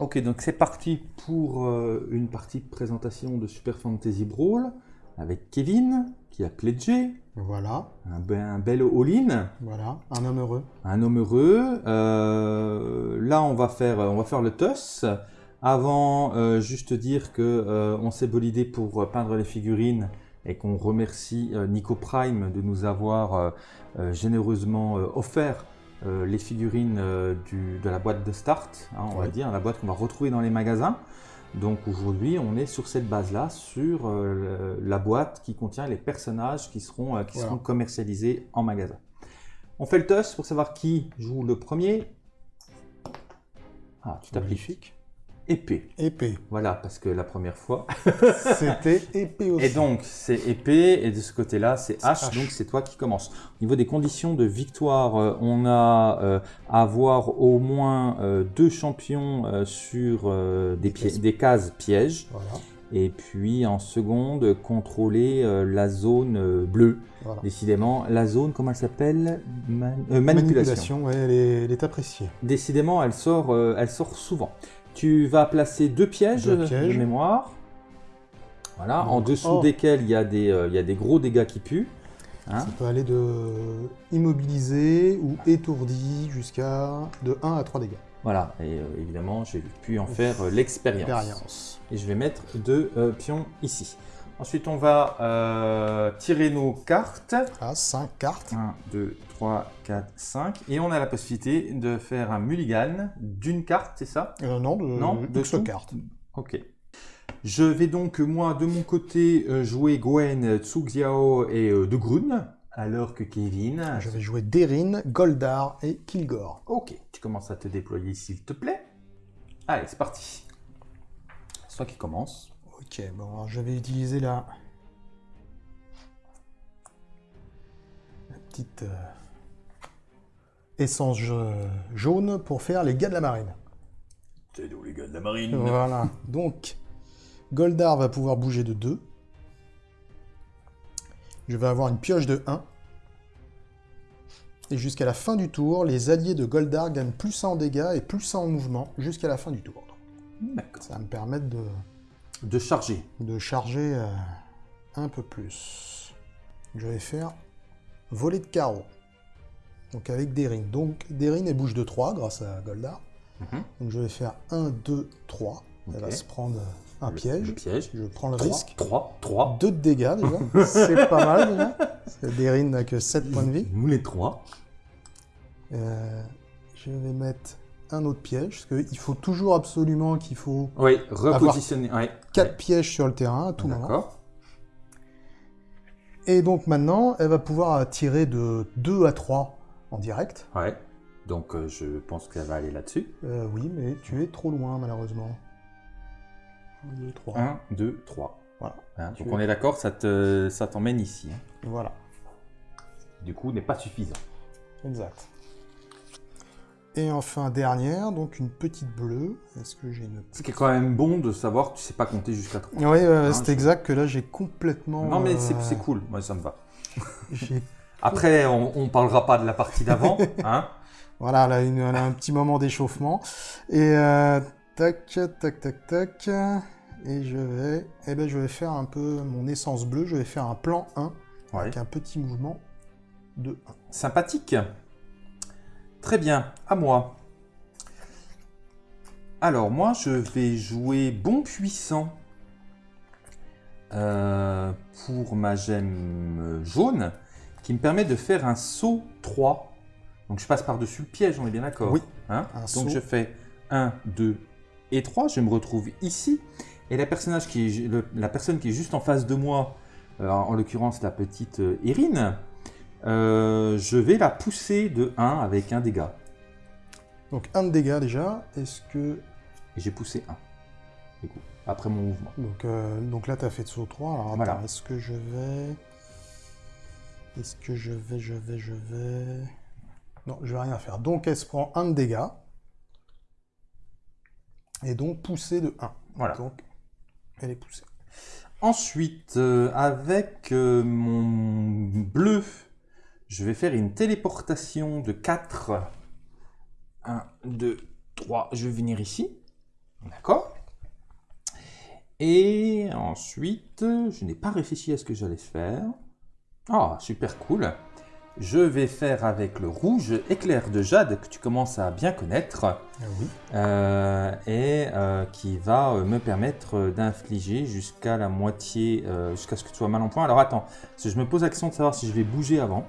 Ok, donc c'est parti pour euh, une partie de présentation de Super Fantasy Brawl avec Kevin qui a pledgé, Voilà, un, be- un bel all-in, voilà, un homme heureux. un homme heureux. Euh, là, on va faire, on va faire le toss. Avant, euh, juste dire que euh, on s'est bolidé pour peindre les figurines et qu'on remercie Nico Prime de nous avoir généreusement offert euh, les figurines euh, du- de la boîte de start, hein, on va dire, la boîte qu'on va retrouver dans les magasins. Donc aujourd'hui, on est sur cette base-là, sur euh, la boîte qui contient les personnages qui seront, qui Voilà. seront commercialisés en magasin. On fait le toss pour savoir qui joue le premier. Ah, tu t'appliques. Épée. Épée. Voilà, parce que la première fois. C'était épée aussi. Et donc, c'est épée, et de ce côté-là, c'est H, H. donc c'est toi qui commence. Au niveau des conditions de victoire, euh, on a euh, à avoir au moins euh, deux champions sur des, des cases pièges, Voilà, et puis en seconde, contrôler euh, la zone euh, bleue. voilà. Décidément, la zone, comment elle s'appelle? Man- euh, Manipulation. ouais, elle est, elle est appréciée. Décidément, elle sort, elle sort souvent. Tu vas placer deux pièges, Deux pièges. de mémoire. Voilà, en Donc, dessous oh. desquels il y, a des, euh, il y a des gros dégâts qui puent. Hein Ça peut aller de immobilisé ou étourdi jusqu'à de 1 à 3 dégâts. Voilà, et euh, évidemment, j'ai pu en faire euh, l'expérience. Expérience. Et je vais mettre deux euh, pions ici. Ensuite, on va euh, tirer nos cartes. Ah, 5 cartes. 1, 2, 3, 4, 5. Et on a la possibilité de faire un mulligan d'une carte, c'est ça? Euh, non, de, Non, de cartes. Ok. Je vais donc, moi, de mon côté, euh, jouer Gwen, Tsuxiao et euh, De Grun, alors que Kevin... Je vais jouer Derin, Goldar et Kilgore. Ok, tu commences à te déployer, s'il te plaît. Allez, c'est parti. C'est toi qui commence. Ok, bon, alors je vais utiliser la, la petite euh, essence ja- jaune pour faire les gars de la marine. C'est nous, les gars de la marine. Voilà, donc Goldar va pouvoir bouger de 2. Je vais avoir une pioche de 1. Et jusqu'à la fin du tour, les alliés de Goldar gagnent plus 1 en dégâts et plus 1 en mouvement jusqu'à la fin du tour. D'accord. Ça va me permettre de, De charger. de charger euh, un peu plus. Je vais faire voler de carreau. Donc avec Derin. Donc Derin elle bouge de 3 grâce à Goldar. Mhm. Donc je vais faire 1, 2, 3. Elle va se prendre un Le- piège. Le piège. Je prends le 3, risque. 3, 3. 2 de dégâts déjà. C'est pas mal déjà. Parce que Derin n'a que 7 points de vie. Nous les 3. Euh, je vais mettre un autre piège. Parce qu'il faut toujours absolument qu'il faut Oui, repositionner. Ouais. 4 Ouais. pièges sur le terrain à tout moment. Et donc maintenant, elle va pouvoir tirer de 2 à 3 en direct. Ouais. Donc, euh, je pense qu'elle va aller là-dessus. Euh, oui, mais tu es trop loin malheureusement. 1, 2, 3. 1, 2, 3. Voilà. Hein, donc, es- on est d'accord, ça te- ça t'emmène ici. hein. Voilà, Du coup, n'est pas suffisant. exact. Et enfin, dernière, donc une petite bleue. Est-ce que j'ai une... Ce qui est quand même bon de savoir que tu sais pas compter jusqu'à 3. Oui, Hein, c'est je- exact que là j'ai complètement... Non, mais c'est euh, c'est cool. Moi, ça me va. j'ai- Après, on, on parlera pas de la partie d'avant. hein. Voilà, là, une, un petit moment d'échauffement. Et euh, tac, tac, tac, tac. Et je vais, eh ben, je vais faire un peu mon essence bleue. Je vais faire un plan 1 Ouais. avec un petit mouvement de 1. Sympathique. Très bien, à moi. Alors, moi, je vais jouer bon puissant euh, pour ma gemme jaune, qui me permet de faire un saut 3. Donc, je passe par-dessus le piège, on est bien d'accord Oui, Hein Donc, saut. je fais 1, 2 et 3. Je me retrouve ici. Et la, personnage qui est, le- la personne qui est juste en face de moi, euh, en l'occurrence la petite euh, Erin, euh, je vais la pousser de 1 avec un dégât. Donc un de dégâts déjà. Est-ce que... J'ai poussé 1. Du coup, après mon mouvement. Donc, donc là, tu as fait de saut 3. Alors Voilà. est-ce que je vais... Est-ce que je vais, je vais, je vais... Non, je vais rien faire. Donc elle se prend un de dégâts. Et donc poussée de 1. Voilà. Donc elle est poussée. Ensuite, euh, avec euh, mon bleu, je vais faire une téléportation de 4. 1, 2, 3. Je vais venir ici. D'accord. Et ensuite, je n'ai pas réfléchi à ce que j'allais faire. Ah, super cool. Je vais faire avec le rouge éclair de jade que tu commences à bien connaître Ah oui. euh, et euh, qui va euh, me permettre d'infliger jusqu'à la moitié, euh, jusqu'à ce que tu sois mal en point. Alors attends, parce que je me pose la question de savoir si je vais bouger avant.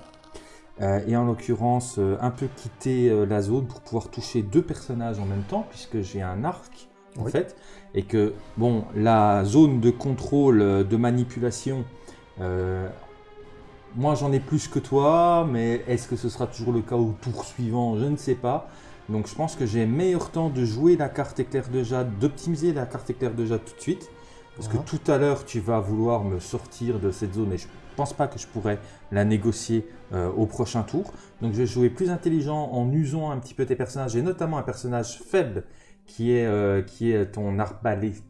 Et en l'occurrence, un peu quitter la zone pour pouvoir toucher deux personnages en même temps, puisque j'ai un arc en Oui. fait. Et que, bon, la zone de contrôle, de manipulation, euh, moi j'en ai plus que toi, mais est-ce que ce sera toujours le cas au tour suivant Je ne sais pas. Donc je pense que j'ai meilleur temps de jouer la carte éclair de jade, d'optimiser la carte éclair de jade tout de suite. Parce que tout à l'heure, tu vas vouloir me sortir de cette zone et je pense pas que je pourrais la négocier euh, au prochain tour. Donc je vais jouer plus intelligent en usant un petit peu tes personnages et notamment un personnage faible qui est, euh, qui est ton arbalétrienne.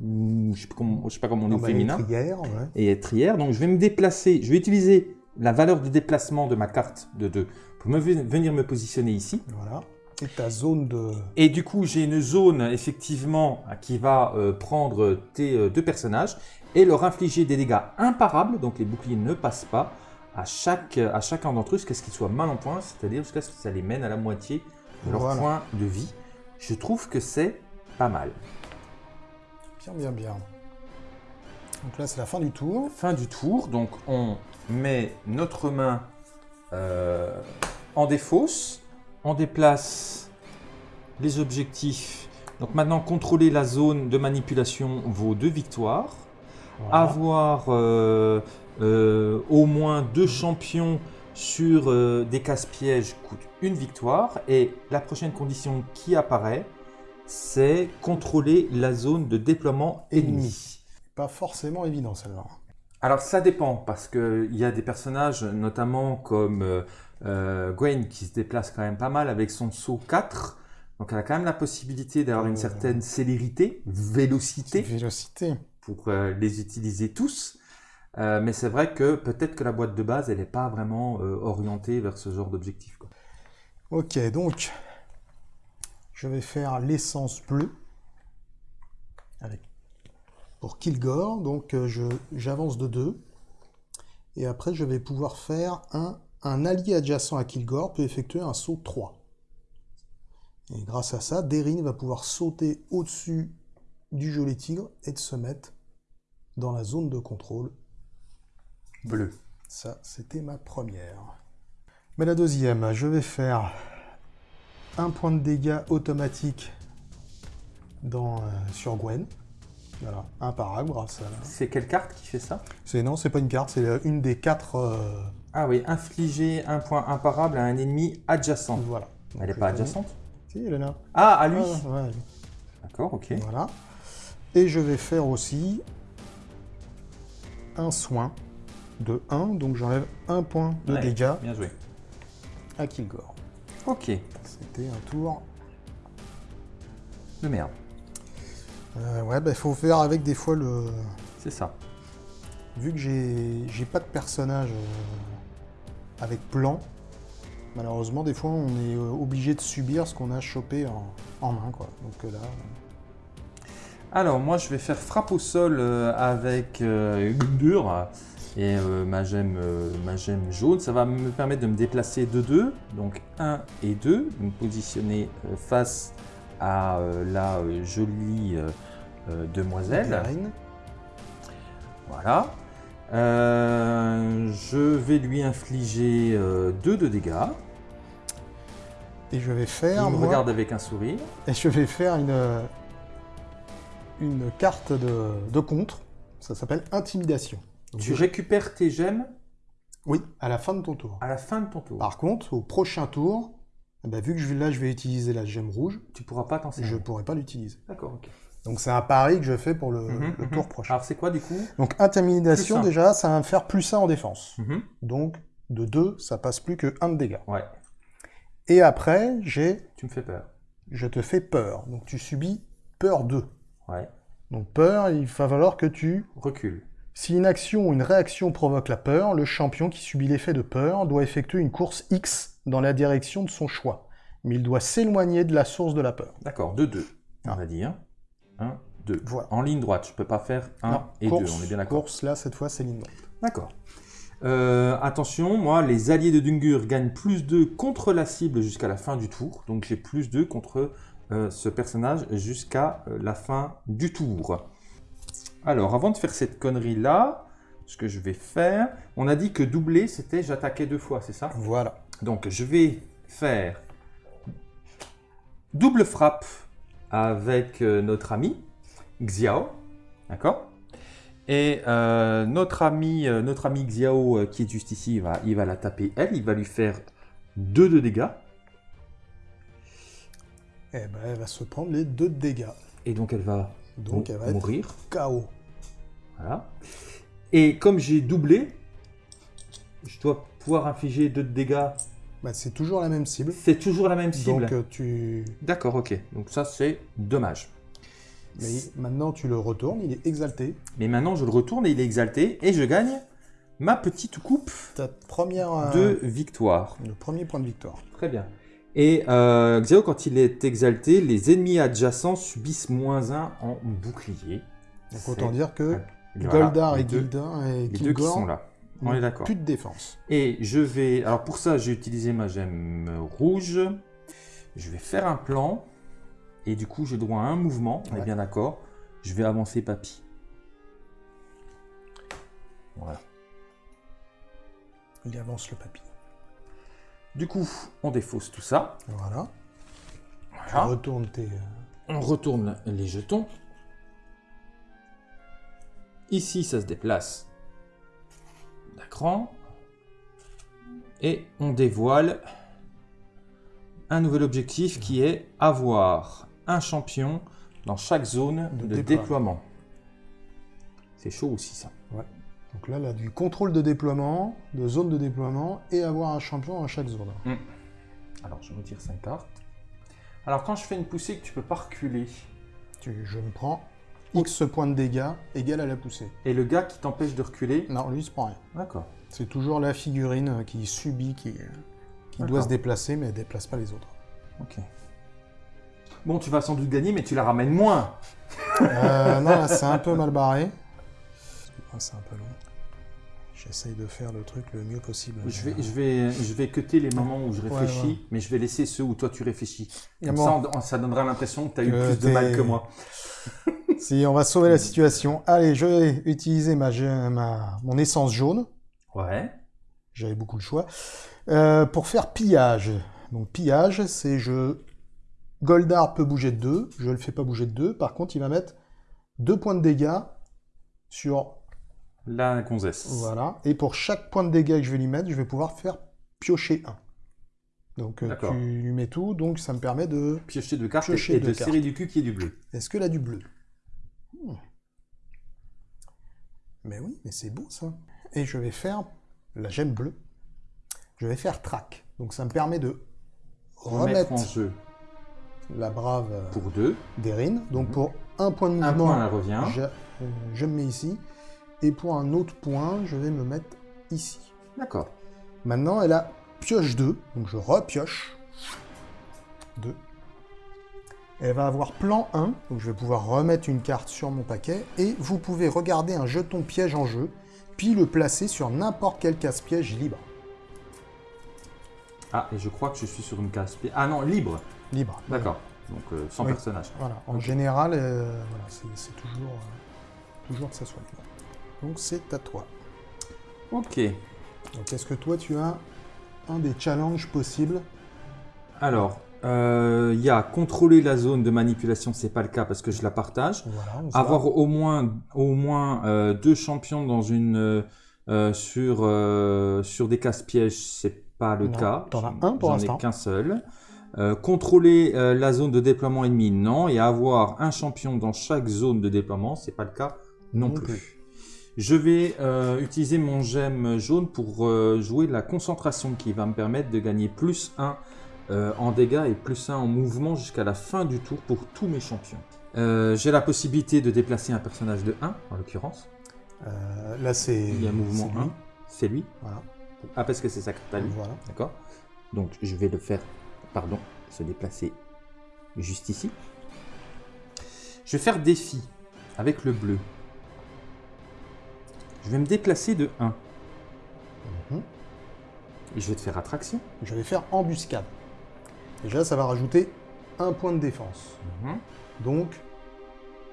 Ou Je sais je sais pas comment on dit Ah bah, féminin l'étrière, ouais. et trière. Donc je vais me déplacer, je vais utiliser la valeur de déplacement de ma carte de 2 pour me venir me positionner ici. Voilà. Et ta zone de... Et du coup, j'ai une zone effectivement qui va euh, prendre tes euh, deux personnages et leur infliger des dégâts imparables, donc les boucliers ne passent pas, à, chaque, à chacun d'entre eux jusqu'à ce qu'ils soient mal en point, c'est-à-dire jusqu'à ce que ça les mène à la moitié de leur Voilà. point de vie. Je trouve que c'est pas mal. Bien, bien, bien. Donc là, c'est la fin du tour. Fin du tour, donc on met notre main euh, en défausse, on déplace les objectifs. Donc maintenant, contrôler la zone de manipulation vaut deux victoires. Voilà. Avoir euh, euh, au moins deux champions sur des casse-pièges coûte une victoire. Et la prochaine condition qui apparaît, c'est contrôler la zone de déploiement ennemi. Ennemi. Pas forcément évident, celle-là. Alors ça dépend parce qu'il y a des personnages notamment comme euh, euh, Gwen qui se déplace quand même pas mal avec son saut 4. Donc elle a quand même la possibilité d'avoir une Euh. certaine célérité, vélocité Vélocité. pour euh, les utiliser tous. Mais c'est vrai que peut-être que la boîte de base elle n'est pas vraiment orientée vers ce genre d'objectif. Ok, donc, je vais faire l'essence bleue avec, pour Kilgore. Donc, euh, j'avance de 2. Et après, je vais pouvoir faire un, un allié adjacent à Kilgore peut effectuer un saut 3. Et grâce à ça, Derin va pouvoir sauter au-dessus du joli tigre et de se mettre dans la zone de contrôle Bleu. ça, c'était ma première. Mais la deuxième, je vais faire un point de dégâts automatique dans, euh, sur Gwen. Voilà, imparable grâce à la... C'est quelle carte qui fait ça C'est, non, c'est pas une carte, c'est euh, une des quatre... euh, Ah oui, infliger un point imparable à un ennemi adjacent. voilà. Elle n'est pas adjacente Si, elle est là. Ah, à lui Ah, ouais, D'accord, ok. Voilà. Et je vais faire aussi un soin de 1, donc j'enlève un point de Ouais, dégâts Bien joué. à Kilgore. Ok, C'était un tour de merde. Euh, ouais, bah, il faut faire avec des fois le. C'est ça. Vu que j'ai pas de personnage euh, avec plan, malheureusement, des fois on est euh, obligé de subir ce qu'on a chopé en, en main, quoi. Donc euh, là, Alors, moi, je vais faire frappe au sol avec Gundur et euh, ma, gemme, euh, ma gemme jaune. Ça va me permettre de me déplacer de 2, donc 1 et 2, de me positionner euh, face à la jolie demoiselle. Voilà. Je vais lui infliger 2 de dégâts. Et je vais Il faire, me moi, regarde avec un sourire. et je vais faire une, une carte de, de contre. Ça s'appelle Intimidation. Donc, Tu je- récupères tes gemmes Oui, à la fin de ton tour. à la fin de ton tour. Par contre, au prochain tour, eh ben, vu que je, là je vais utiliser la gemme rouge, Tu pourras pas t'en je servir. ne pourrai pas l'utiliser. D'accord, ok. Donc c'est un pari que je fais pour le, Mhm, le mhm. tour prochain. Alors, c'est quoi du coup? Donc intimidation déjà, ça va me faire plus 1 en défense. Mhm. Donc de 2, ça passe plus que 1 de dégâts. Ouais, Et après, j'ai tu me fais peur. je te fais peur. Donc tu subis peur 2. Ouais, Donc peur, il va falloir que tu recule. Si une action ou une réaction provoque la peur, le champion qui subit l'effet de peur doit effectuer une course X dans la direction de son choix. Mais il doit s'éloigner de la source de la peur. D'accord, 2-2. on va dire. 1, 2. Voilà. En ligne droite, je peux pas faire 1 Non, et 2, course- on est bien d'accord Course, là, cette fois, c'est ligne droite. D'accord. Euh, attention, moi, les alliés de Dungur gagnent plus 2 contre la cible jusqu'à la fin du tour. Donc j'ai plus 2 contre euh, ce personnage jusqu'à euh, la fin du tour. Alors, avant de faire cette connerie-là, ce que je vais faire, on a dit que doubler, c'était j'attaquais deux fois, c'est ça? Voilà. Donc je vais faire double frappe avec euh, notre ami Xiao, d'accord? Et euh, notre ami, euh, notre ami Xiao qui est juste ici, il va, il va la taper elle, il va lui faire 2 de dégâts. Eh ben, elle va se prendre les deux de dégâts. Et donc elle va Donc, elle va être mourir. KO. Voilà. Et comme j'ai doublé, je dois pouvoir infliger 2 de dégâts. Bah, c'est toujours la même cible. C'est toujours la même cible. Donc, euh, tu... D'accord, ok. Donc ça c'est dommage. Mais maintenant, tu le retournes, il est exalté. Mais maintenant, je le retourne et il est exalté. Et je gagne ma petite coupe Ta première... euh, de victoire. Le premier point de victoire. Très bien. Et euh, Xiao, quand il est exalté, les ennemis adjacents subissent moins 1 en bouclier. Donc, autant dire que Goldar et Gildar et Les deux qui Kilgore sont là. On est d'accord. plus de défense. Et je vais... Alors pour ça, j'ai utilisé ma gemme rouge. Je vais faire un plan. Et du coup, j'ai droit à un mouvement. On est bien d'accord. Je vais avancer Papy. Voilà. Il avance le papy. Du coup, on défausse tout ça. Voilà. Voilà. tes... On retourne les jetons. Ici, ça se déplace d'un cran. Et on dévoile un nouvel objectif qui est avoir un champion dans chaque zone De de, déploiement. déploiement. C'est chaud aussi ça. Donc là, là, du contrôle de déploiement, de zone de déploiement, et avoir un champion à chaque zone. Alors je retire 5 cartes. Alors quand je fais une poussée que tu peux pas reculer, Tu- je me prends X points de dégâts égal à la poussée. et le gars qui t'empêche de reculer, Non, lui, il se prend rien. d'accord. C'est toujours la figurine euh, qui subit, qui, qui doit se déplacer, mais elle déplace pas les autres. Ok. Bon, tu vas sans doute gagner, mais tu la ramènes moins. Euh, non, là, c'est un peu mal barré. C'est un peu long. J'essaye de faire le truc le mieux possible. Je vais, je vais, je vais cuter les moments où je réfléchis, ouais. mais je vais laisser ceux où toi tu réfléchis. Comme bon, ça, on- ça donnera l'impression que tu as eu plus de mal que moi. Si on va sauver la situation. Allez, je vais utiliser ma, mon essence jaune. Ouais. J'avais beaucoup de choix. Euh, pour faire pillage. Donc pillage, c'est je... Goldar peut bouger de 2, je le fais pas bouger de 2. Par contre, il va mettre 2 points de dégâts sur... La gonzesse. Voilà. Et pour chaque point de dégâts que je vais lui mettre, je vais pouvoir faire piocher 1. Donc euh, tu lui mets tout, donc ça me permet de... Piocher deux cartes Piocher et deux de du cul qui est du bleu. Est-ce que là du bleu Hmm. Mais oui, mais c'est beau ça. Et je vais faire la gemme bleue. Je vais faire track. Donc ça me permet de Remettre remettre en jeu la brave euh, pour deux. d'Erin. Donc Mhm. pour un point de Un mouvement, point, elle revient. je, euh, je me mets ici. Et pour un autre point, je vais me mettre ici. D'accord. Maintenant, elle a pioche 2. Donc je repioche 2. Elle va avoir plan 1. Donc je vais pouvoir remettre une carte sur mon paquet. Et vous pouvez regarder un jeton piège en jeu. Puis le placer sur n'importe quel casse-piège libre. Ah, et je crois que je suis sur une case. pi- Ah non, libre. Libre. D'accord. Donc euh, sans Oui. personnage. Voilà. En général, euh, voilà, c'est c'est toujours, euh, toujours que ça soit libre. Donc c'est à toi. Ok. Donc est-ce que toi tu as un des challenges possibles? Alors, euh, il y a contrôler la zone de manipulation, c'est pas le cas parce que je la partage. Voilà. Avoir va. au moins, au moins euh, deux champions dans une, euh, euh, sur, euh, sur des casse-pièges, c'est pas le Non, cas. t'en as un pour J'en l'instant. ai qu'un seul. Euh, contrôler euh, la zone de déploiement ennemi, non. Et avoir un champion dans chaque zone de déploiement, c'est pas le cas non, Non plus. plus. Je vais euh, utiliser mon gemme jaune pour euh, jouer la concentration qui va me permettre de gagner plus 1 euh, en dégâts et plus 1 en mouvement jusqu'à la fin du tour pour tous mes champions. Euh, J'ai la possibilité de déplacer un personnage de 1, en l'occurrence. Euh, là c'est. Il y a mouvement c'est lui. 1, c'est lui. Voilà. Ah, parce que c'est sa carte à lui. Voilà. D'accord Donc je vais le faire, pardon, se déplacer juste ici. Je vais faire défi avec le bleu. Je vais me déplacer de 1. Mhm. Je vais te faire attraction. Je vais faire embuscade. Déjà, ça va rajouter un point de défense. Mhm. Donc,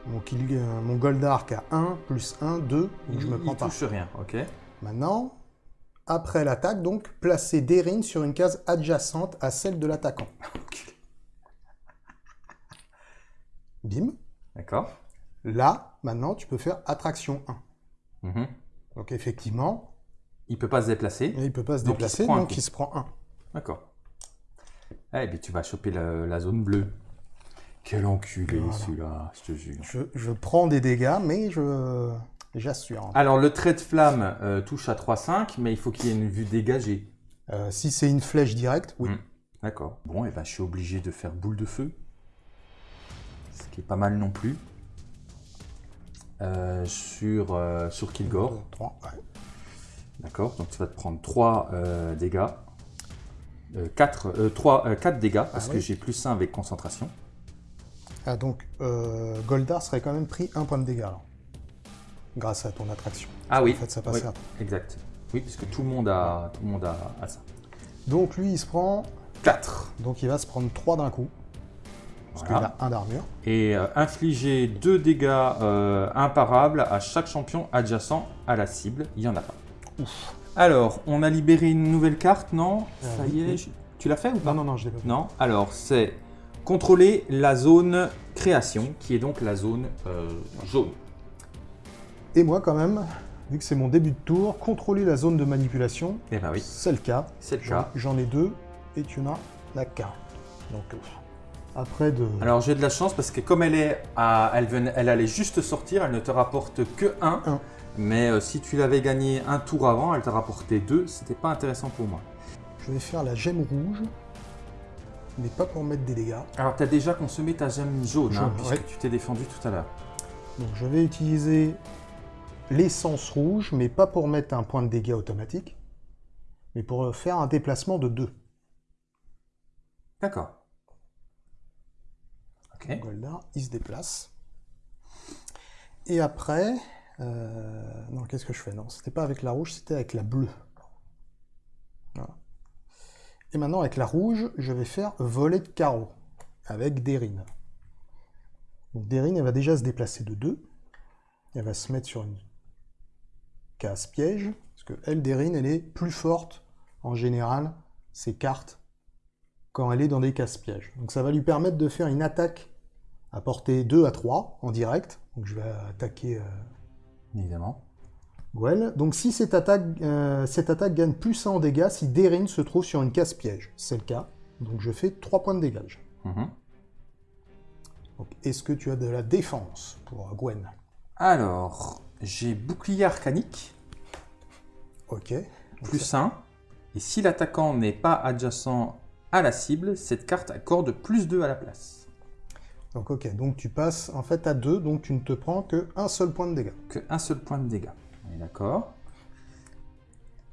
mon, kill, euh, mon Goldark a 1, plus 1, 2, donc je me Il- prends il pas. touche rien, ok. Maintenant, après l'attaque, donc, placer Derin sur une case adjacente à celle de l'attaquant. Bim. D'accord. Là, maintenant, tu peux faire attraction 1. Mhm. Donc, effectivement, Il peut pas se déplacer. il peut pas se Donc, il se déplacer, prend un donc il se prend 1. D'accord. Eh bien, tu vas choper la, la zone bleue. Quel enculé Voilà. celui-là, je te jure. Je, je prends des dégâts, mais je j'assure. Alors, le trait de flamme euh, touche à 3-5, mais il faut qu'il y ait une vue dégagée. Euh, si c'est une flèche directe, oui. Mm. D'accord. Bon, et ben, je suis obligé de faire boule de feu. Ce qui est pas mal non plus. Euh, sur, sur Kilgore. Deux, trois, ouais. D'accord. Donc, tu vas te prendre 3 dégâts. 4, 3, 4 dégâts, parce Ah que oui. j'ai plus 1 avec concentration. Ah, donc, euh, Goldar serait quand même pris un point de dégâts, alors. Grâce à ton attraction. Ah oui. En fait, ça passe Oui, à- Exact. Oui, parce que tout le monde a, tout le monde a, a ça. Donc, lui, il se prend... 4. Donc, il va se prendre 3 d'un coup, parce Voilà. qu'il a un d'armure. Et euh, infliger 2 dégâts euh, imparables à chaque champion adjacent à la cible. Il n'y en a pas. Ouf. Alors, on a libéré une nouvelle carte, non Euh, Ça oui, y est. oui. je- Tu l'as fait ou pas Non, non, non, je l'ai pas fait. Non Alors, c'est contrôler la zone création, qui est donc la zone euh, jaune. Et moi, quand même, vu que c'est mon début de tour, contrôler la zone de manipulation, Eh ben oui, c'est le cas. c'est le cas. j'en ai deux, et tu en as la carte. Donc, euh, après de... Alors j'ai de la chance parce que comme elle est à, elle, allait juste sortir, elle ne te rapporte que 1. Mais euh, si tu l'avais gagné un tour avant, elle t'a rapporté 2. C'était pas intéressant pour moi. Je vais faire la gemme rouge, mais pas pour mettre des dégâts. Alors tu as déjà consommé ta gemme jaune, hein, Jaune, puisque ouais. tu t'es défendu tout à l'heure. Donc je vais utiliser l'essence rouge, mais pas pour mettre un point de dégâts automatique, mais pour faire un déplacement de 2. D'accord. Ok. Goldar, il se déplace. Et après, euh, non, qu'est-ce que je fais? Non, c'était pas avec la rouge, c'était avec la bleue. Et maintenant, avec la rouge, je vais faire volet de carreau avec Derine. Donc Derine, elle va déjà se déplacer de 2. Elle va se mettre sur une case piège, parce que elle, Derine, elle est plus forte en général, ses cartes, quand elle est dans des cases pièges. Donc ça va lui permettre de faire une attaque à portée 2 à 3 en direct. Donc je vais attaquer euh, Évidemment. Gwen. Donc si cette attaque, euh, cette attaque gagne plus 1 en dégâts si Derin se trouve sur une case piège. C'est le cas. Donc je fais 3 points de dégâts. Mhm. Est-ce que tu as de la défense pour euh, Gwen? Alors, j'ai bouclier arcanique, Ok. plus 1. Et si l'attaquant n'est pas adjacent à la cible, cette carte accorde plus 2 à la place. Donc ok, donc tu passes en fait à 2, donc tu ne te prends que un seul point de dégâts. Que un seul point de dégâts. D'accord.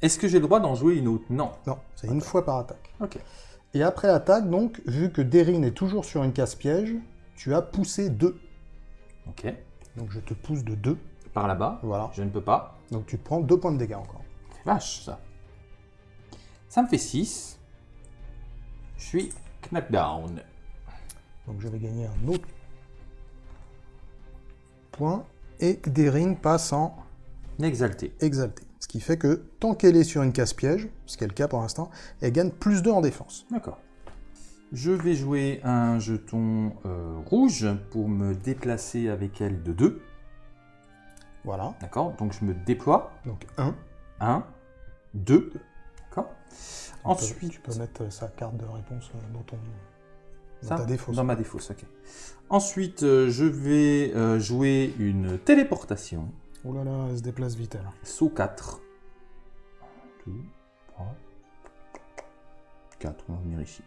Est-ce que j'ai le droit d'en jouer une autre? Non. Non, c'est une fois par attaque. Ok. Et après l'attaque, donc, vu que Derin est toujours sur une case piège, tu as poussé 2. Ok. Donc je te pousse de 2. Par là-bas, Voilà. je ne peux pas. Donc tu prends 2 points de dégâts encore. Vache, ça. Ça me fait 6. Je suis knockdown. Donc je vais gagner un autre point. Et Derin passe en Exalté. exalté. Ce qui fait que tant qu'elle est sur une case piège, ce qui est le cas pour l'instant, elle gagne plus 2 en défense. D'accord. Je vais jouer un jeton euh, rouge pour me déplacer avec elle de 2. Voilà. D'accord Donc je me déploie. Donc 1. 1, 2. D'accord Tu Ensuite, peux mettre sa carte de réponse euh, dans ton dans ça, ta défausse. Dans ma défausse, ok. Ensuite, euh, je vais euh, jouer une téléportation. Oh là là, elle se déplace vite elle. Saut 4. 2, 3, 4. On va venir ici.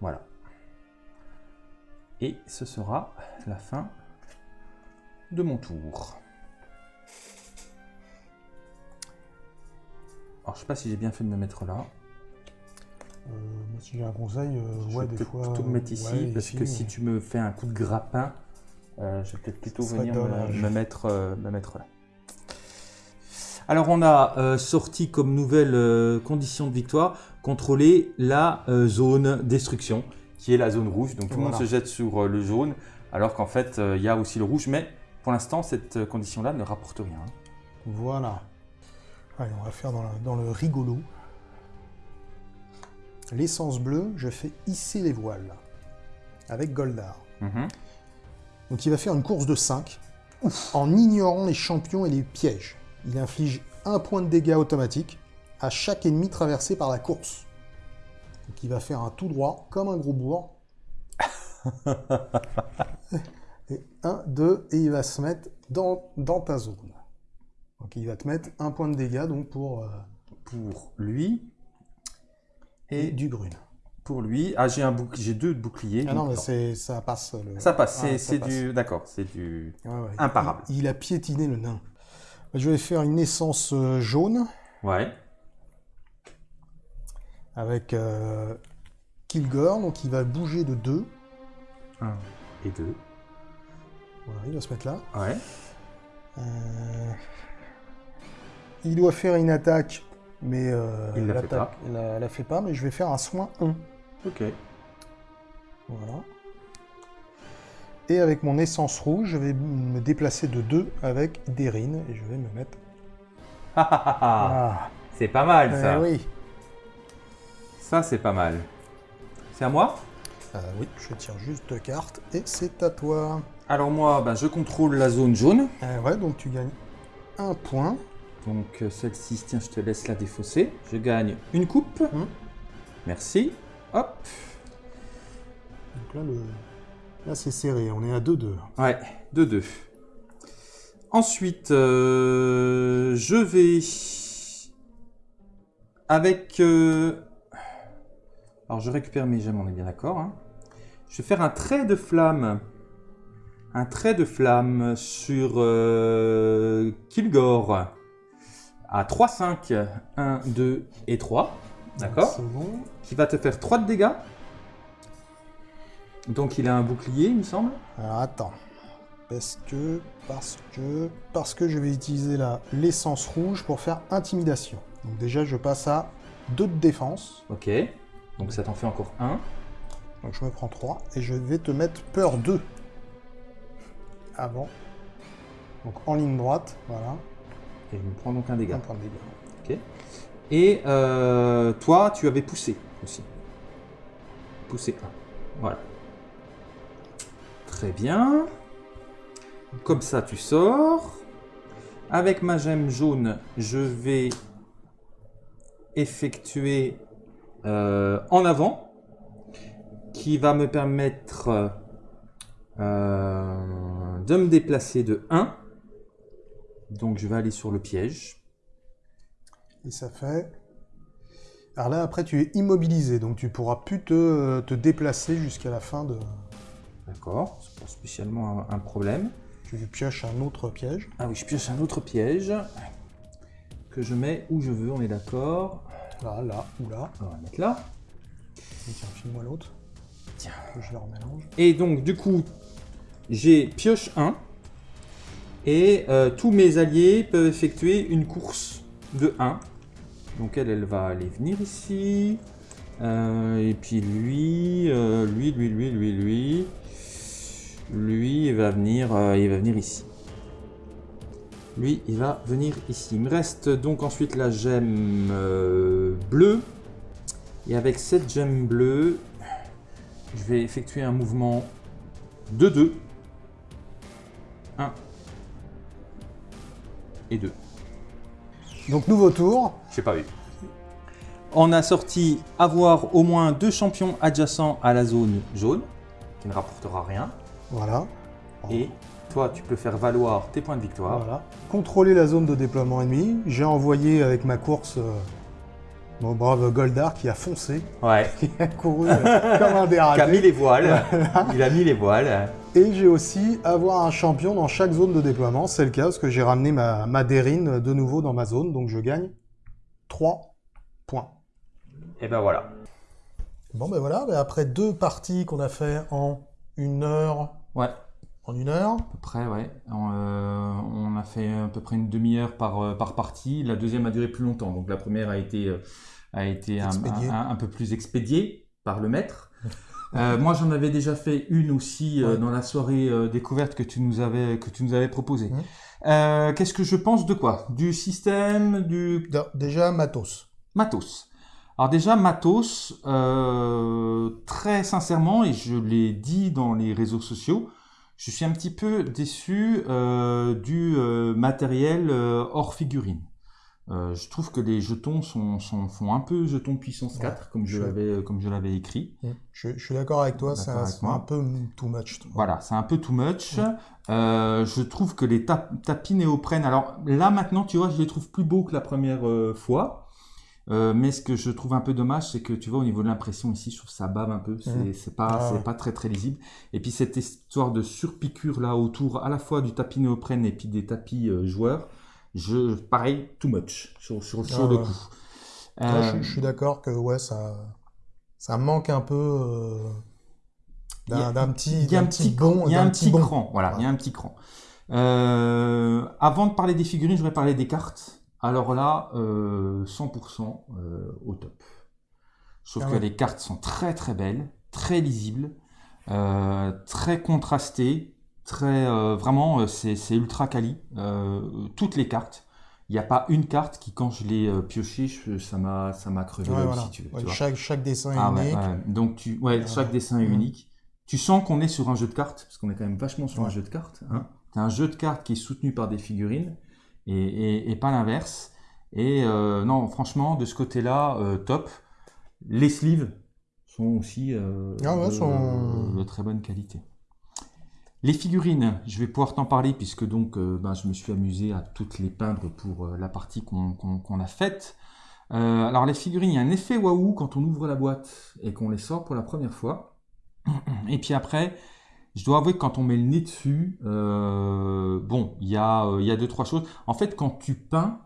Voilà. Et ce sera la fin de mon tour. Alors, je sais pas si j'ai bien fait de me mettre là. Euh, moi, si j'ai un conseil, euh, je ouais, vais des fois. plutôt me mettre ici, ouais, parce ici, que si tu me fais un coup de grappin, Euh, je vais peut-être plutôt venir me, mettre, euh, me mettre là. Alors on a sorti comme nouvelle condition de victoire contrôler la zone destruction qui est la zone rouge. Donc tout le monde se jette sur le jaune alors qu'en fait il y a aussi le rouge. Mais pour l'instant cette condition-là ne rapporte rien. Voilà. Allez, on va faire dans, la- dans le rigolo. L'essence bleue, je fais hisser les voiles. Avec Goldar. Mhm. Donc il va faire une course de 5 en ignorant les champions et les pièges. Il inflige un point de dégâts automatique à chaque ennemi traversé par la course. Donc il va faire un tout droit comme un gros bourg. et 1, 2, et il va se mettre dans, dans ta zone. Donc il va te mettre un point de dégâts donc pour euh, Pour lui et du brune. pour lui. Ah j'ai un bouc- j'ai deux boucliers. Ah non, mais c'est, ça passe. Le... Ça passe. C'est Ah, c'est du d'accord. C'est du Ouais, ouais. imparable. Il, il a piétiné le nain. Je vais faire une essence euh, jaune. ouais. avec euh, Kilgore, donc il va bouger de 2. Un et deux. Voilà, il va se mettre là. Ouais. Euh, il doit faire une attaque, mais euh, Il la fait il la, la fait pas, mais je vais faire un soin 1. Ok. Voilà. Et avec mon essence rouge, je vais me déplacer de 2 avec Derine, et je vais me mettre... Ah, ah, ah, ah. C'est pas mal eh ça. oui. Ça c'est pas mal. C'est à moi? Euh, oui, je tire juste deux cartes, et c'est à toi. Alors moi, ben, je contrôle la zone jaune. Euh, ouais, donc tu gagnes un point. Donc euh, celle-ci, tiens, je te laisse la défausser. Je gagne une coupe. Mhm. Merci. Hop. Donc là, le... là c'est serré, on est à 2-2. Ouais, 2-2. Ensuite, euh, je vais avec... euh, Alors, je récupère mes gemmes, on est bien d'accord. hein. Je vais faire un trait de flamme. Un trait de flamme sur euh, Kilgore. À 3, 5, 1, 2 et 3. D'accord bon. Qui va te faire 3 de dégâts. Donc, il a un bouclier, il me semble. Alors attends. Parce que, parce que, parce que je vais utiliser la l'essence rouge pour faire intimidation. Donc déjà, je passe à 2 de défense. Ok. Donc ça t'en fait encore un. Donc je me prends 3 et je vais te mettre peur 2. Avant. Donc en ligne droite, voilà. Et je me prends donc un dégât. Un point de dégâts. Ok. Et euh, toi, tu avais poussé aussi. Poussé 1. Voilà. Très bien. Comme ça, tu sors. Avec ma gemme jaune, je vais effectuer euh, en avant, qui va me permettre euh, de me déplacer de 1. Donc je vais aller sur le piège. Et ça fait. Alors là, après, tu es immobilisé, donc tu pourras plus te, te déplacer jusqu'à la fin de. D'accord, c'est pas spécialement un, un problème. Tu pioches un autre piège. Ah oui, je pioche un autre piège que je mets où je veux, on est d'accord. Là, là, ou là. On va le mettre là. Et Tiens, file-moi l'autre. Tiens. Je les remélange. Et donc, du coup, j'ai pioche 1. Et euh, tous mes alliés peuvent effectuer une course de 1. Donc elle, elle va aller venir ici. Euh, et puis lui, euh, lui, lui, lui, lui, lui. Lui, il va venir, il va venir ici. Lui, il va venir ici. Il me reste donc ensuite la gemme bleue. Et avec cette gemme bleue, je vais effectuer un mouvement de 2. Et 2. Donc, nouveau tour. J'ai pas vu. On a sorti avoir au moins deux champions adjacents à la zone jaune, qui ne rapportera rien. Voilà. Et toi, tu peux faire valoir tes points de victoire. Voilà. Contrôler la zone de déploiement ennemi. J'ai envoyé avec ma course euh, mon brave Goldar qui a foncé, Ouais. qui a couru euh, comme un Qui a mis les voiles. Il a mis les voiles. Et j'ai aussi avoir un champion dans chaque zone de déploiement. C'est le cas parce que j'ai ramené ma, ma Dérine de nouveau dans ma zone. Donc je gagne 3 points. Et ben voilà. Bon ben voilà, ben après deux parties qu'on a fait en une heure, Ouais. En une heure À peu près, ouais. On, euh, on a fait à peu près une demi-heure par, euh, par partie. La deuxième a duré plus longtemps. Donc la première a été, euh, a été un- un peu plus expédiée par le maître. Euh, moi, j'en avais déjà fait une aussi euh, Ouais. dans la soirée euh, découverte que tu nous avais, que tu nous avais proposée. Mhm. Euh, Qu'est-ce que je pense de quoi? Du système, du Déjà, matos. Matos. Alors déjà, Matos, euh, très sincèrement, et je l'ai dit dans les réseaux sociaux, je suis un petit peu déçu euh, du euh, matériel euh, hors figurine. Euh, je trouve que les jetons sont, sont- font un peu jetons puissance Ouais, 4, comme je l'avais comme je l'avais écrit. Je, je suis d'accord avec toi, c'est un peu too much. Voilà, c'est un peu too much. Ouais. Euh, je trouve que les tap- tapis néoprène, alors là maintenant, tu vois, je les trouve plus beaux que la première euh, fois. Mais ce que je trouve un peu dommage, c'est que tu vois, au niveau de l'impression ici, je trouve que ça bave un peu. C'est pas, Ah c'est ouais. pas très très lisible. Et puis cette histoire de surpiqûre là autour, à la fois du tapis néoprène et puis des tapis joueurs, je, pareil, too much sur, sur, sur Ah le ouais. coup. Ouais, Euh, je, je suis d'accord que ouais, ça, ça manque un peu euh, d'un petit, Il y a un petit, bon, il y a un petit bon. cran, voilà, il y a un petit cran. Euh, avant de parler des figurines, je voudrais parler des cartes. Alors là, euh, 100% euh, au top. Trouve Ah que les cartes sont très très belles, très lisibles, très contrastées, très euh, vraiment euh, c'est ultra quali. Euh, toutes les cartes. Il n'y a pas une carte qui, quand je l'ai euh, piochée, je- ça m'a ça m'a crevé Ouais, voilà. si. Ouais, chaque, chaque dessin est Ah unique. ouais. Donc tu, ouais, chaque dessin est unique. Tu sens qu'on est sur un jeu de cartes, parce qu'on est quand même vachement sur un jeu de cartes. Hein. C'est un jeu de cartes qui est soutenu par des figurines et, et, et pas l'inverse. Et non, franchement, de ce côté-là, euh, top. Les sleeves sont aussi Ah ouais, de, sont- de très bonne qualité. Les figurines, je vais pouvoir t'en parler puisque donc euh, ben, je me suis amusé à toutes les peindre pour euh, la partie qu'on a faite. Euh, alors les figurines, il y a un effet waouh quand on ouvre la boîte et qu'on les sort pour la première fois. Et puis après, je dois avouer que quand on met le nez dessus, bon, il y, a, il y a deux, trois choses. En fait, quand tu peins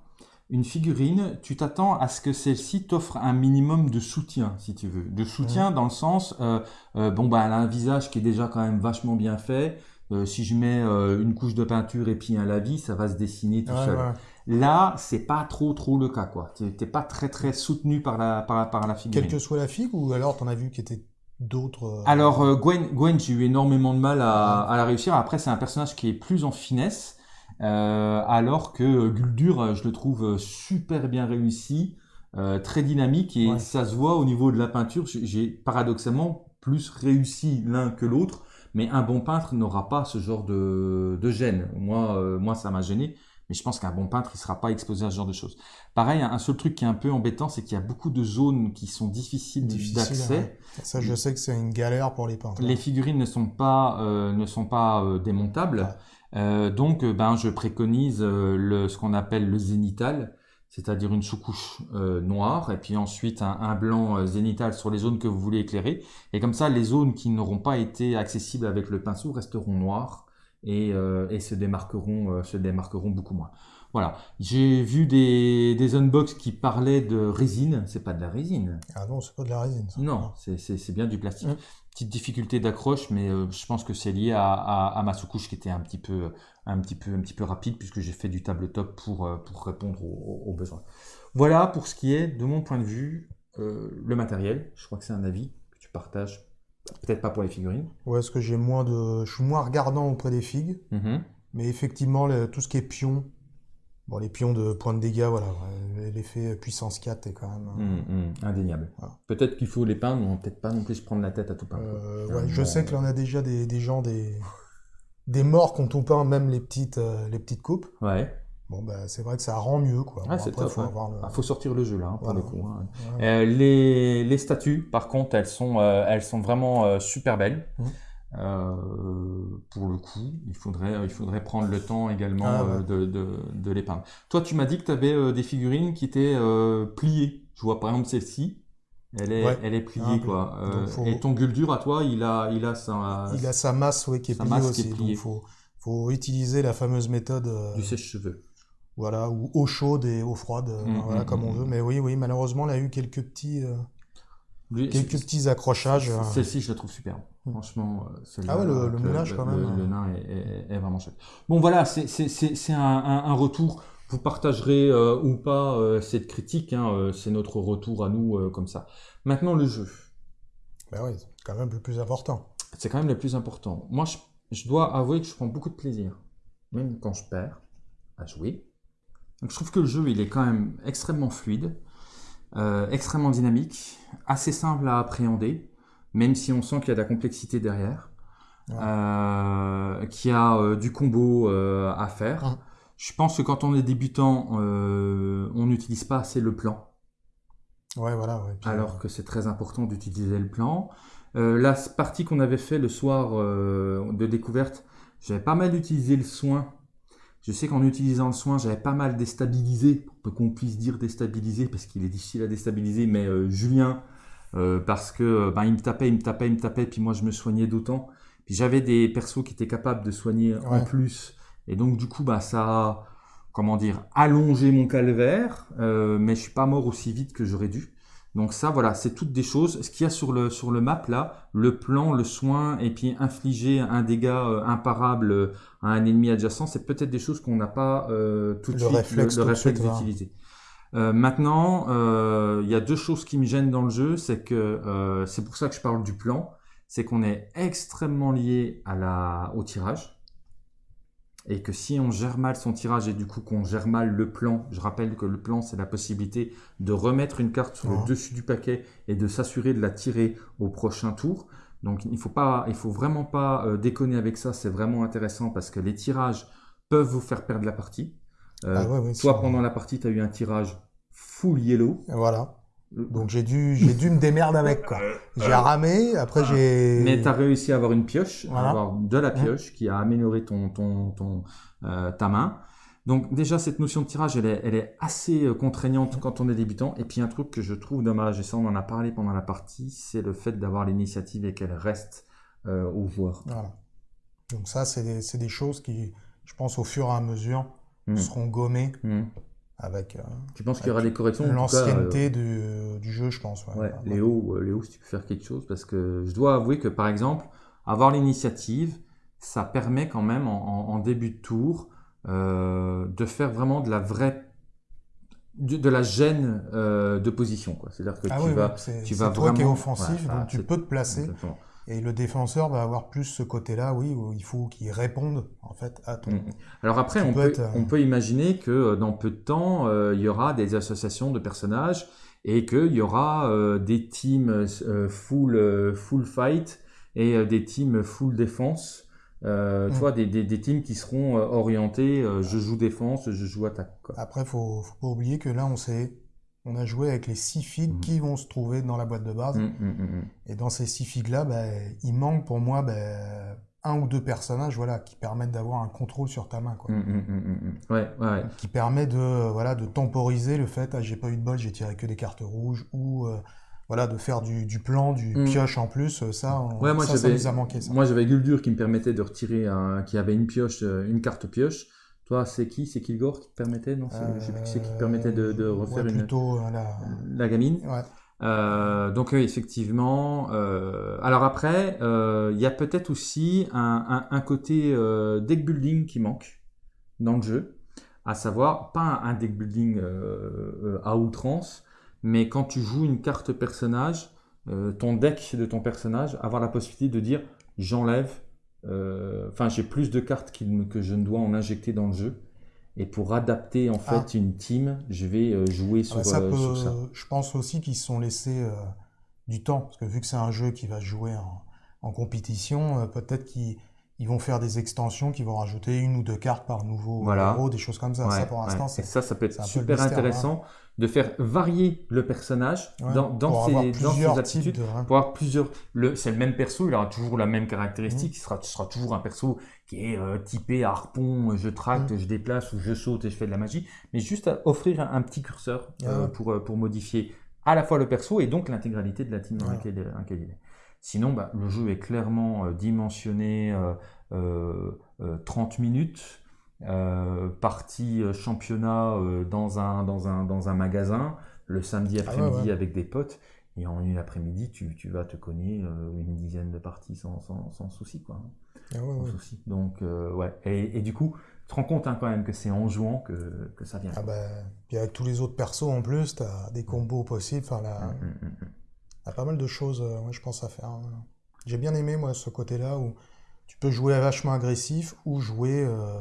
une figurine, tu t'attends à ce que celle-ci t'offre un minimum de soutien, si tu veux. De soutien dans le sens, euh, euh, bon, bah, elle a un visage qui est déjà quand même vachement bien fait. Euh, si je mets une couche de peinture et puis un lavis, ça va se dessiner tout Ouais, seul. ouais. Là, c'est pas trop trop le cas, quoi. T'es pas très très soutenu par la par, la- par la figurine. Quelle que soit la figue, ou alors t'en as vu qui étaient d'autres. Alors Gwen, Gwen j'ai eu énormément de mal à, à la réussir. Après, c'est un personnage qui est plus en finesse, alors que euh, Guldur, euh, je le trouve euh, super bien réussi, euh, très dynamique et Ouais. ça se voit au niveau de la peinture. J'ai- paradoxalement plus réussi l'un que l'autre, mais un bon peintre n'aura pas ce genre de, de gêne. Moi, euh, moi, ça m'a gêné. Mais je pense qu'un bon peintre, il sera pas exposé à ce genre de choses. Pareil, un seul truc qui est un peu embêtant, c'est qu'il y a beaucoup de zones qui sont difficiles Difficile, d'accès. ouais. Ça, je sais que c'est une galère pour les peintres. Les figurines ne sont pas, euh, ne sont pas euh, démontables. Ouais. Euh, donc, euh, ben, je préconise euh, le, ce qu'on appelle le zénital, c'est-à-dire une sous-couche euh, noire et puis ensuite un, un blanc euh, zénital sur les zones que vous voulez éclairer. Et comme ça, les zones qui n'auront pas été accessibles avec le pinceau resteront noires et, euh, et se, démarqueront, euh, se démarqueront beaucoup moins. Voilà. J'ai vu des, des unbox qui parlaient de résine. C'est pas de la résine. Ah non, c'est pas de la résine. ça. Non, c'est- bien du plastique. Mm. Petite difficulté d'accroche, mais euh, je pense que c'est lié à, à- à ma sous-couche qui était un petit peu, un petit peu, un petit peu rapide puisque j'ai fait du tabletop pour, euh, pour répondre aux, aux besoins. Voilà pour ce qui est, de mon point de vue, euh, le matériel. Je crois que c'est un avis que tu partages. Peut-être pas pour les figurines. Ouais, est-ce que j'ai moins de. Je suis moins regardant auprès des figues, Mhm. mais effectivement, le- tout ce qui est pion. Bon, les pions de points de dégâts, voilà. L'effet puissance 4 est quand même. Mhm, mhm, indéniable. Voilà. Peut-être qu'il faut les peindre, mais on va peut-être pas non plus se prendre la tête à tout peindre. Euh, ouais, je bon. sais que l'on a déjà des, des gens, des, des morts quand on peint même les petites, euh, les petites coupes. Ouais. Bon, bah, c'est vrai que ça rend mieux, quoi. Ah, Bon, après, faut ouais. avoir le- Ah, faut sortir le jeu là, hein, pour Voilà. le coup. hein. Ouais. Euh, les, les statues, par contre, elles sont, euh, elles sont vraiment euh, super belles. Mhm. Euh, pour le coup, il faudrait, il faudrait prendre le temps également Ah, euh, ouais. de, de, de peindre. Toi, tu m'as dit que tu avais des figurines qui étaient euh, pliées. Je vois par exemple celle-ci. Elle est, Ouais. elle est pliée, Ah, quoi. donc Euh, faut- Et ton Guldur, à toi, il a, il a sa, Il a sa masse ouais, qui est pliée aussi. Donc, faut, faut utiliser la fameuse méthode. euh, du sèche-cheveux. Voilà, ou eau chaude et eau froide, euh, Mm, voilà, mm, comme on mm, veut. Mais oui, oui, malheureusement, il a eu quelques petits, euh, Quelques petits accrochages. euh. Celle-ci, je la trouve superbe. Franchement, euh, Ah ouais, le- le moulage, quand le- même. Le, nain est, est- est vraiment chouette. Bon, voilà, c'est un, un- un retour. Vous partagerez euh, ou pas euh, cette critique. hein, euh, c'est notre retour à nous euh, comme ça. Maintenant, le jeu. Ben oui, c'est quand même le plus important. C'est quand même le plus important. Moi, je, je dois avouer que je prends beaucoup de plaisir, même quand je perds, à jouer. Donc, je trouve que le jeu, il est quand même extrêmement fluide, euh, extrêmement dynamique, assez simple à appréhender, même si on sent qu'il y a de la complexité derrière, Ouais. euh, qu'il y a euh, du combo à faire. Je pense que quand on est débutant, on n'utilise pas assez le plan Ouais, voilà. Ouais. Puis, alors que c'est très important d'utiliser le plan. La partie qu'on avait fait le soir de découverte, j'avais pas mal utilisé le soin. Je sais qu'en utilisant le soin, j'avais pas mal déstabilisé, pour qu'on puisse dire déstabilisé, parce qu'il est difficile à déstabiliser, mais euh, Julien, euh, parce que euh, ben, il me tapait, il me tapait, il me tapait, puis moi je me soignais d'autant. Puis j'avais des persos qui étaient capables de soigner en plus, et donc du coup, bah, ça a, comment dire, allongé mon calvaire, euh, mais je suis pas mort aussi vite que j'aurais dû. Donc ça, voilà, c'est toutes des choses. Ce qu'il y a sur le, sur le map, là, le plan, le soin, et puis infliger un dégât euh, imparable euh, à un ennemi adjacent, c'est peut-être des choses qu'on n'a pas euh, tout de Le suite réflexe le, réflexe d'utiliser. Euh, maintenant, euh, il y a deux choses qui me gênent dans le jeu, c'est que euh, c'est pour ça que je parle du plan, c'est qu'on est extrêmement lié à la, au tirage et que si on gère mal son tirage et du coup qu'on gère mal le plan, je rappelle que le plan c'est la possibilité de remettre une carte sur le dessus du paquet et de s'assurer de la tirer au prochain tour. Donc il faut pas, il faut vraiment pas euh, déconner avec ça, c'est vraiment intéressant parce que les tirages peuvent vous faire perdre la partie. Euh, Ah ouais, toi pendant la partie tu as eu un tirage full yellow. Voilà. Donc j'ai dû, j'ai dû me démerder avec quoi. J'ai ramé, après j'ai. Mais tu as réussi à avoir une pioche, Voilà. à avoir de la pioche qui a amélioré ton, ton, ton, euh, ta main. Donc déjà, cette notion de tirage, elle est, elle est assez euh, contraignante quand on est débutant. Et puis un truc que je trouve dommage, et ça on en a parlé pendant la partie, c'est le fait d'avoir l'initiative et qu'elle reste euh, aux joueurs. Voilà. Donc ça, c'est des, c'est des choses qui, je pense, au fur et à mesure, Hmm. seront gommées Hmm. Avec euh, Tu penses qu'il y aura des corrections l'ancienneté du, du jeu, je pense. Ouais, Ouais, Voilà. Léo, euh, Léo, si tu peux faire quelque chose, parce que je dois avouer que par exemple, avoir l'initiative, ça permet quand même en, en- en début de tour euh, de faire vraiment de la vraie, de, de la gêne euh, de position. quoi. C'est-à-dire que Ah tu oui, vas, oui, tu vas toi qui vraiment- offensif, ouais, voilà, donc tu peux te placer. Exactement. Et le défenseur va avoir plus ce côté-là, oui, où il faut qu'il réponde en fait à ton. Mm. Alors après, Tu on peut, être, euh, on peut imaginer que euh, dans peu de temps, euh, il y aura des associations de personnages et qu'il y aura euh, des teams euh, full, full fight et des teams full défense. Euh, Tu Mm. vois, des, des, des teams qui seront orientés, euh, je joue défense, je joue attaque. Quoi. Après, faut, faut pas oublier que là, on s'est, on a joué avec les six figues Mhm. qui vont se trouver dans la boîte de base. Mm, mm. Et dans ces six figues-là, ben, il manque pour moi ben, un ou deux personnages, voilà, qui permettent d'avoir un contrôle sur ta main, quoi. Ouais, ouais, ouais. Qui permet de, voilà, de temporiser le fait, ah, j'ai pas eu de bol, j'ai tiré que des cartes rouges, ou euh, voilà, de faire du, du plan, du pioche en plus. euh, Ça, on- moi ça, nous a manqué. Ça. moi j'avais Guldur qui me permettait de retirer un, qui avait une pioche, euh, une carte pioche. Toi, c'est qui? C'est Kilgore qui te permettait? Non, c'est- je sais plus qui c'est qui te permettait de, de Euh, refaire ouais, une, plutôt euh, la... la gamine. ouais. Euh, donc effectivement. euh, alors après, euh, il y a peut-être aussi un, un- un côté euh, deck building qui manque dans le jeu, à savoir pas un deck building euh, euh, à outrance, mais quand tu joues une carte personnage, euh, ton deck de ton personnage, avoir la possibilité de dire j'enlève, euh, enfin j'ai plus de cartes que je ne dois en injecter dans le jeu. Et pour adapter en fait Ah. une team, je vais euh, jouer Ah sur, bah, ça euh, peut- sur ça. Je pense aussi qu'ils se sont laissés euh, du temps, parce que vu que c'est un jeu qui va jouer en, en compétition, euh, peut-être qu'ils ils vont faire des extensions qui vont rajouter une ou deux cartes par nouveau Voilà. héros, des choses comme ça. ça, pour l'instant, c'est ça, ça peut être super mystère, intéressant de faire varier le personnage Ouais, dans, dans pour ses, avoir dans ses types de... Pour avoir plusieurs. C'est le même perso, il aura toujours la même Mmh. caractéristique. Il sera, ce sera toujours un perso qui est euh, typé harpon, je tracte, Mmh. je déplace ou je saute et je fais de la magie. Mais juste à offrir un, un petit curseur euh, pour, euh, pour modifier à la fois le perso et donc l'intégralité de la team dans dans laquelle il est. Sinon, bah, le jeu est clairement euh, dimensionné euh, euh, euh, 30 minutes, partie championnat dans, un, dans, un, dans un magasin, le samedi Ah ouais, après-midi ouais. avec des potes. Et en une après-midi, tu, tu, vas te cogner une dizaine de parties sans, sans, sans souci. Quoi. Ah ouais, Souci. Donc, ouais. Et, et, du coup, tu te rends compte hein, quand même que c'est en jouant que, que ça vient. Ah bah, puis avec tous les autres persos en plus, tu as des combos possibles. Enfin, a pas mal de choses, ouais, je pense, à faire. hein. J'ai bien aimé, moi, ce côté-là où tu peux jouer vachement agressif ou jouer euh,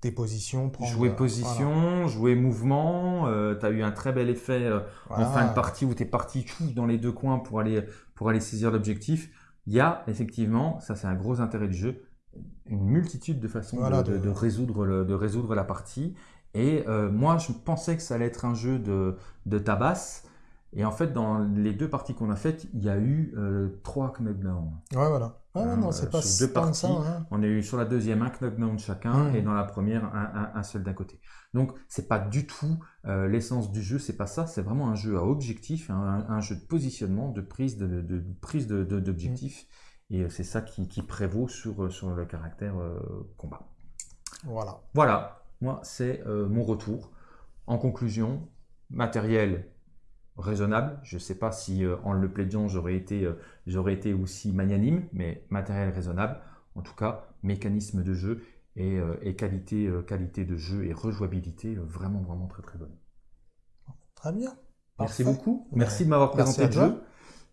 tes positions. Prendre, Jouer euh, position, jouer mouvement, tu as eu un très bel effet euh, voilà. en fin de partie où tu es parti dans les deux coins pour aller, pour aller saisir l'objectif. Il y a effectivement, ça c'est un gros intérêt du jeu, une multitude de façons Voilà, de, de- de- de résoudre le- de résoudre la partie. Et euh, moi, je pensais que ça allait être un jeu de, de tabasse. Et en fait, dans les deux parties qu'on a faites, il y a eu euh, trois knockdowns. Ouais, voilà. Ah, non, euh, c'est pas sur deux que ça. parties, hein. On a eu sur la deuxième un knockdown chacun Mhm. et dans la première un, un- un seul d'un côté. Donc c'est pas du tout euh, l'essence du jeu, c'est pas ça, c'est vraiment un jeu à objectif, un, un jeu de positionnement, de prise de, prise de- de- d'objectif. Et euh, c'est ça qui, qui prévaut sur, euh, sur le caractère euh, combat. Voilà. Voilà, moi c'est euh, mon retour. En conclusion, matériel raisonnable. Je ne sais pas si euh, en le plaidant j'aurais été, euh, j'aurais été aussi magnanime, mais matériel raisonnable. En tout cas, mécanisme de jeu et, euh, et qualité, qualité de jeu et rejouabilité vraiment, vraiment très très bonne. Très bien. Merci Parfait. beaucoup. Merci de m'avoir présenté le jeu.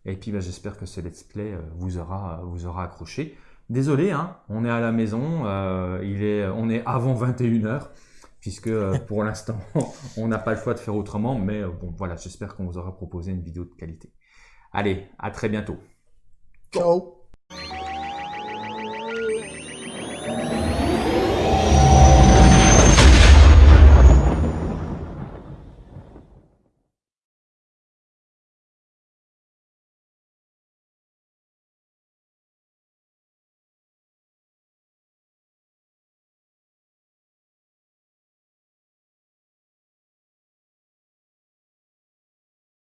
Et puis bah, j'espère que ce let's play vous aura, vous aura accroché. Désolé, hein, on est à la maison, il est, on est avant 21h, puisque euh, pour l'instant on n'a pas le choix de faire autrement, mais euh, bon voilà, j'espère qu'on vous aura proposé une vidéo de qualité. Allez, à très bientôt. Ciao.